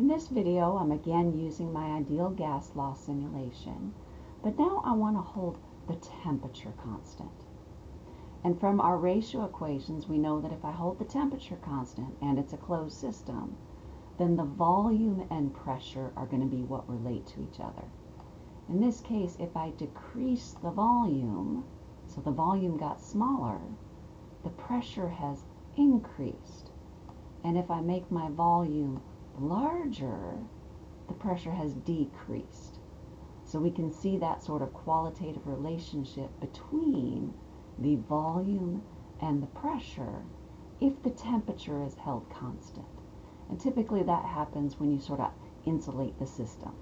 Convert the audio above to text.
In this video, I'm again using my ideal gas law simulation, but now I want to hold the temperature constant. And from our ratio equations, we know that if I hold the temperature constant and it's a closed system, then the volume and pressure are going to be what relate to each other. In this case, if I decrease the volume, so the volume got smaller, the pressure has increased. And if I make my volume larger, the pressure has decreased. So we can see that sort of qualitative relationship between the volume and the pressure if the temperature is held constant. And typically that happens when you sort of insulate the system.